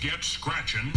Get scratching.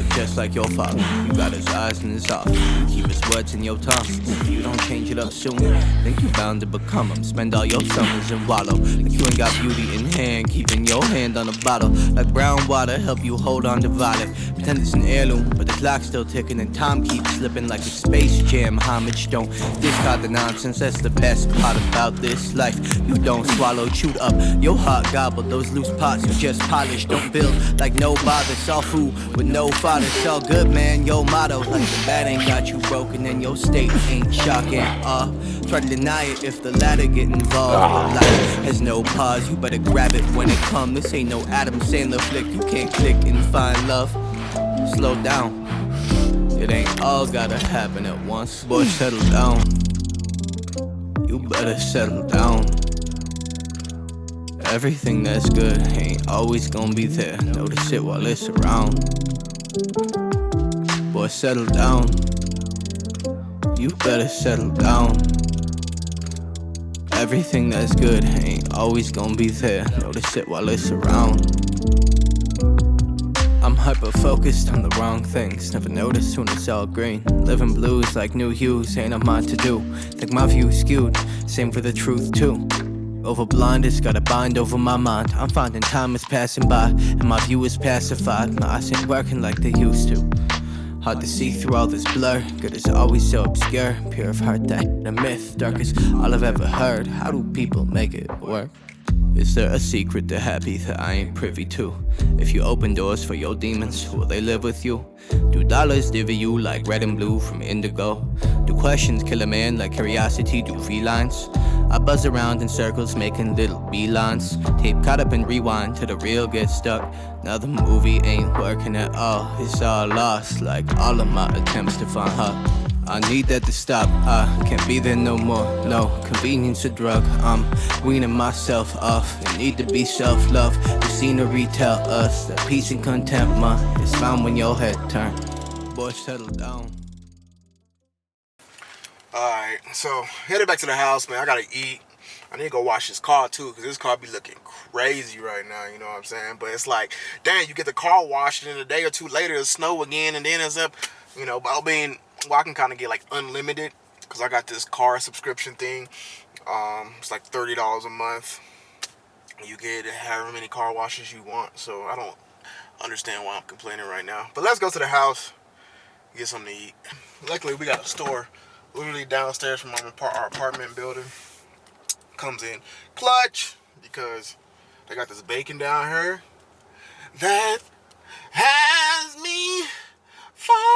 Just like your father. You got his eyes and his heart. Keep his words in your tongue. If you don't change it up soon, think you bound to become him. Spend all your summers in wallow. Like you ain't got beauty in hand, keeping your hand on the bottle. Like brown water, help you hold on to violet. Pretend it's an heirloom, but the clock's still ticking and time keeps slipping like a space jam. Homage, don't discard the nonsense. That's the best part about this life. You don't swallow, chewed up. Your heart gobbled. Those loose pots you just polish. Don't build like no bother. Saw food with no father. It's all good, man. Your motto, like the bat ain't got you broken and your state ain't shocking. Uh, try to deny it if the latter get involved. Life has no pause. You better grab it when it come. This ain't no Adam Sandler flick. You can't click and find love. Slow down. It ain't all gotta happen at once. Boy, settle down. You better settle down. Everything that's good ain't always gonna be there. Notice it while it's around. Boy, settle down. You better settle down. Everything that's good ain't always gonna be there. Notice it while it's around. I'm hyper focused on the wrong things. Never notice when it's all green. Living blues like new hues ain't a mind to do. Think my view skewed. Same for the truth too. Over blinders, got a bind over my mind. I'm finding time is passing by, and my view is pacified. My eyes ain't working like they used to. Hard to see through all this blur. Good is always so obscure. Pure of heart, that a myth. Darkest all I've ever heard. How do people make it work? Is there a secret to happy that I ain't privy to? If you open doors for your demons, will they live with you? Do dollars divvy you like red and blue from indigo? Do questions kill a man like curiosity do felines? I buzz around in circles, making little beelines. Tape caught up and rewind till the reel gets stuck. Now the movie ain't working at all. It's all lost, like all of my attempts to find her. I need that to stop. I can't be there no more. No convenience a drug. I'm weaning myself off. There need to be self-love. The scenery tell us that peace and contentment is found when your head turn. Boy, settle down. Alright, so headed back to the house, man. I gotta eat. I need to go wash this car too, because this car be looking crazy right now, you know what I'm saying? But it's like, dang, you get the car washed, and then a day or two later, it snow again, and then it's up, you know, I mean, well, I can kind of get like unlimited, because I got this car subscription thing. Um, it's like $30 a month. You get however many car washes you want, so I don't understand why I'm complaining right now. But let's go to the house, get something to eat. Luckily, we got a store literally downstairs from our apartment building. Comes in clutch because they got this bacon down here that has me falling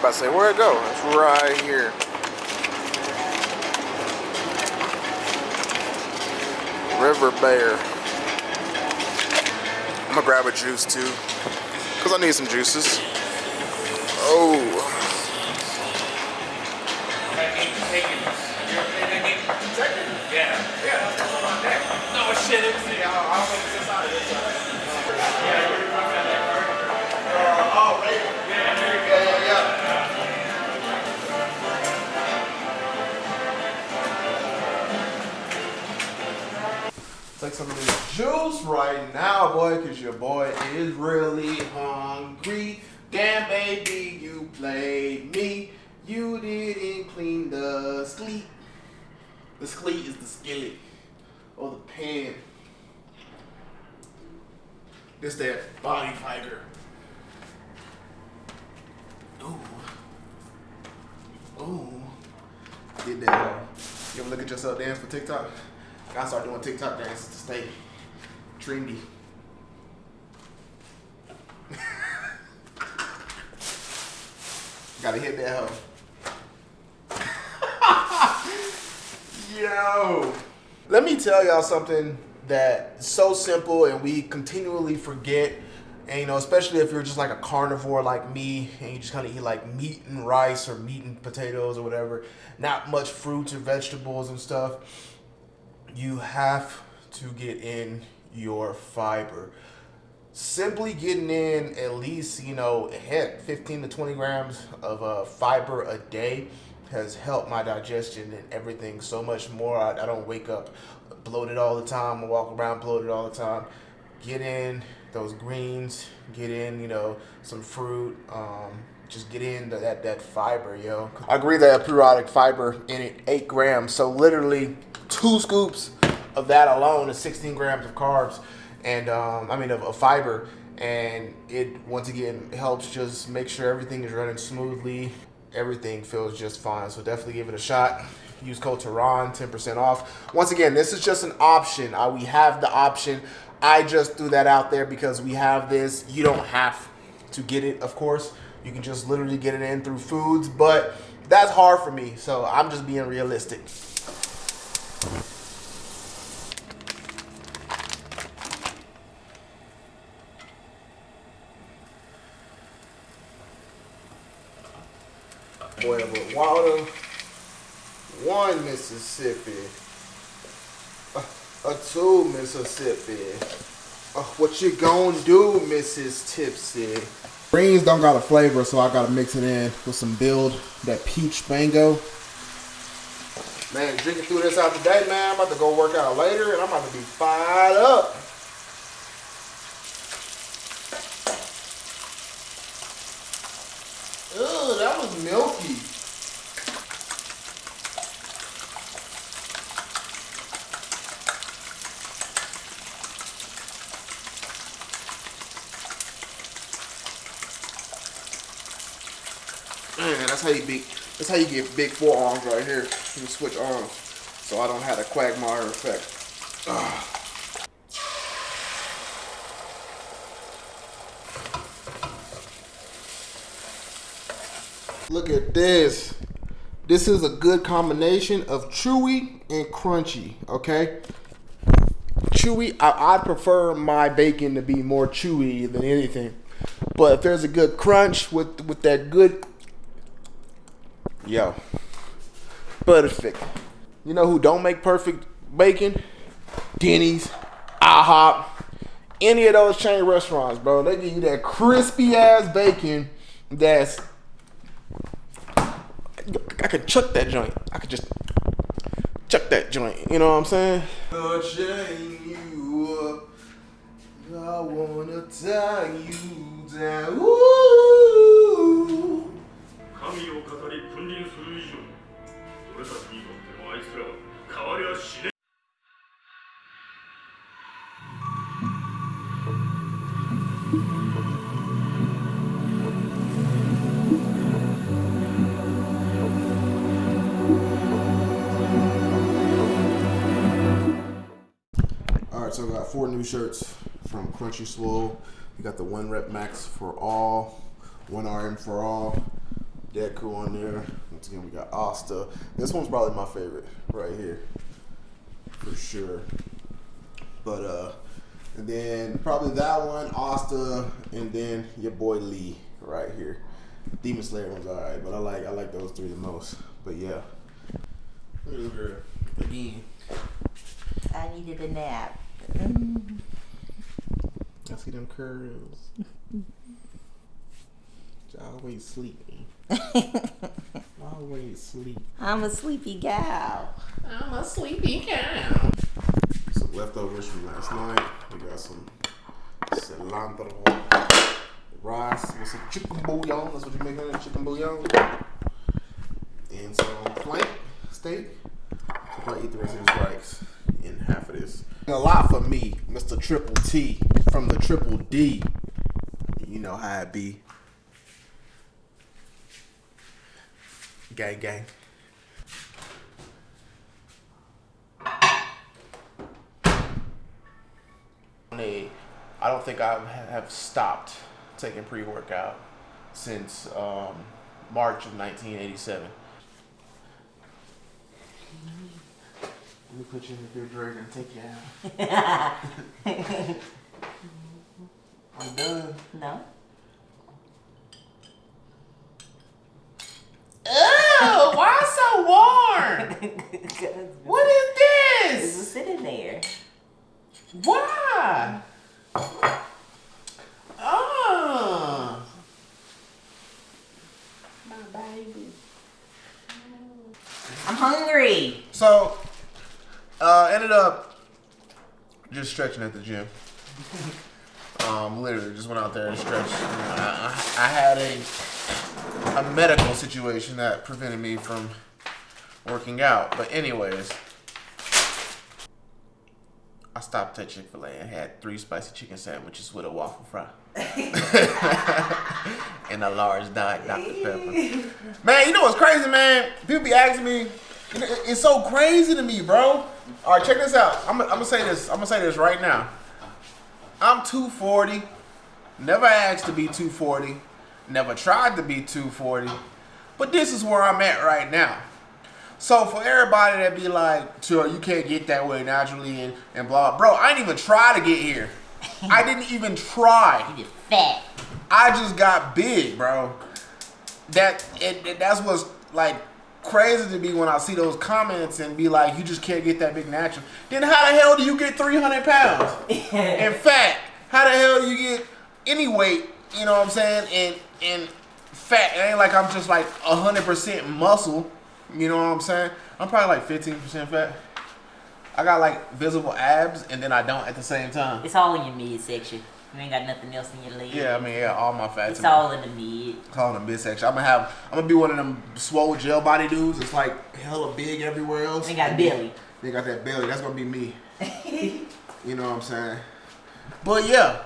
about to say, where'd it go? It's right here. River Bear. I'm gonna grab a juice too, because I need some juices. Oh. Yeah. Yeah. No shit. Take some of this juice right now, boy, because your boy is really hungry. Damn, baby, you played me. You didn't clean the skleet. The skleet is the skillet or the pan. This that body tiger. Ooh. Ooh. Get that. You ever look at yourself dance for TikTok? I start doing TikTok dances to stay trendy. Gotta hit that hoe. Yo. Let me tell y'all something that's so simple and we continually forget. And you know, especially if you're just like a carnivore like me and you just kind of eat like meat and rice or meat and potatoes or whatever, not much fruits or vegetables and stuff, you have to get in your fiber. Simply getting in at least you know heck 15 to 20 grams of uh, fiber a day has helped my digestion and everything so much more. I, I don't wake up bloated all the time. I walk around bloated all the time. Get in those greens get in you know some fruit um, just get in that that fiber yo. I agree that periodic fiber in it eight grams. So literally two scoops of that alone is 16 grams of carbs and um, I mean of, of fiber. And it once again helps just make sure everything is running smoothly. Everything feels just fine. So definitely give it a shot. Use code Tehran 10% off. Once again this is just an option. Uh, we have the option. I just threw that out there because we have this. You don't have to get it of course. You can just literally get it in through foods but that's hard for me. So I'm just being realistic boil with water. One Mississippi. A two Mississippi. Uh, what you gonna do, Mrs. Tipsy? Greens don't got a flavor, so I gotta mix it in with some build, that peach mango. Man, drinking through this out today, man. I'm about to go work out later, and I'm about to be fired up. Ugh, that was milky. Man, that's how you big. That's how you get big forearms right here. You switch arms, so I don't have the quagmire effect. Ugh. Look at this. This is a good combination of chewy and crunchy, okay? Chewy, I, I prefer my bacon to be more chewy than anything. But if there's a good crunch with, with that good, yo, perfect. You know who don't make perfect bacon? Denny's, IHOP, any of those chain restaurants, bro. They give you that crispy ass bacon that's I could chuck that joint. I could just chuck that joint. You know what I'm saying? I wanna tie you down. All right, got four new shirts from Crunchy Swole. We got the one rep max for all, one RM for all. Deku on there. Once again, we got Asta. This one's probably my favorite right here, for sure. But uh, and then probably that one, Asta, and then your boy Lee right here. Demon Slayer one's alright, but I like I like those three the most. But yeah, look at this girl again. I needed a nap. I see them curls. Always sleeping. Always sleep. I'm a sleepy gal. I'm a sleepy gal. Some leftovers from last night. We got some cilantro rice with some chicken bouillon. That's what you make on it, chicken bouillon. And some flank steak. So probably eat the rest of this rice in half of this. A lot for me, Mr. Triple T from the Triple D. You know how it be. Gang, gang. I don't think I have stopped taking pre-workout since um, March of 1987. Put you in the refrigerator and take you out. I'm done. No? Ew, why so warm? What is It was this? sitting there. Why? Ah. My baby. I'm hungry. So, uh, ended up just stretching at the gym. Um, literally just went out there and stretched. I, I, I had a a medical situation that prevented me from working out. But anyways, I stopped at Chick Fil A and had three spicy chicken sandwiches with a waffle fry and a large Diet Dr Pepper. Man, you know what's crazy, man? People be asking me. You know, it- It's so crazy to me, bro. All right, check this out. I'm, I'm gonna say this. I'm gonna say this right now. I'm 240. Never asked to be 240. Never tried to be 240. But this is where I'm at right now. So for everybody that be like, sure, you can't get that way naturally and, and blah, bro, I didn't even try to get here. I didn't even try. You just fat. I just got big, bro. That it, it- that's what's like crazy to me when I see those comments and be like, you just can't get that big natural. Then how the hell do you get 300 pounds? In fact, how the hell do you get any weight? You know what I'm saying? And and fat. It ain't like I'm just like 100% muscle. You know what I'm saying? I'm probably like 15% fat. I got like visible abs and then I don't at the same time. It's all in your midsection. You ain't got nothing else in your leg. Yeah, I mean, yeah, all my fats. It's all in the mid. calling them midsection. I'm gonna have. I'm gonna be one of them swole gel body dudes. It's like hella big everywhere else. They got belly. They got that belly. That's gonna be me. You know what I'm saying? But yeah,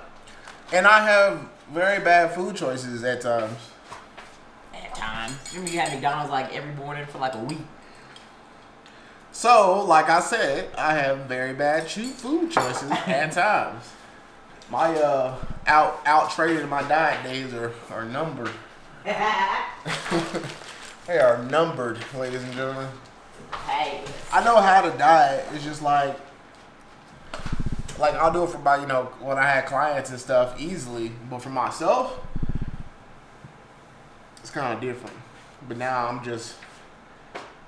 and I have very bad food choices at times. At times. Remember you had McDonald's like every morning for like a week. So, like I said, I have very bad cheap food choices at times. My uh out out trading my diet days are are numbered. they are numbered, ladies and gentlemen. Hey. I know how to diet. It's just like, like I'll do it for my, you know, when I had clients and stuff easily. But for myself, it's kind of different. But now I'm just,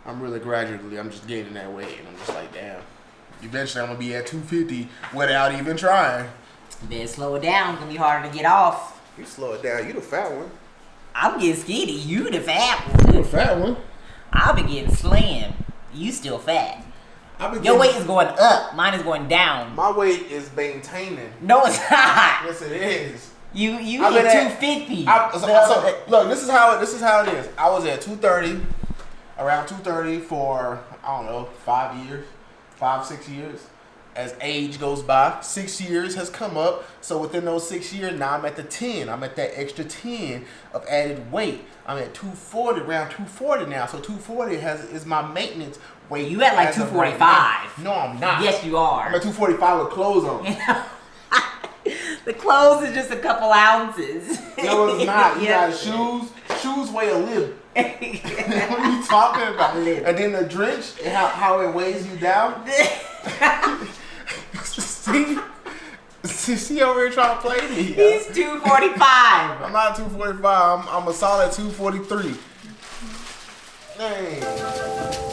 I'm really gradually, I'm just gaining that weight, and I'm just like, damn. Eventually, I'm gonna be at 250 without even trying. Then slow it down. It's gonna be harder to get off. You slow it down. You the fat one. I'm getting skinny. You the fat one. You the fat one. I'll be getting slim. You still fat. I've been Your getting- weight is going up. Mine is going down. My weight is maintaining. No, it's not. Yes, it is. You you I've hit been at- 250. I, so, so, look, this is how this is how it is. I was at two thirty, around two thirty for I don't know five years, five six years. As age goes by, six years has come up. So within those six years, now I'm at the ten. I'm at that extra ten of added weight. I'm at two forty, around two forty now. So two forty has is my maintenance weight. You at like as of right now. 245. No, I'm not. yes, you are. I'm at two forty five with clothes on. the clothes is just a couple ounces. No, it's not. You Yeah. got shoes. Shoes weigh a lib. what are you talking about? And then the drench, and how, how it weighs you down. See, see, over here trying to play me. He's 245. I'm not 245. I'm, I'm a solid 243. Dang.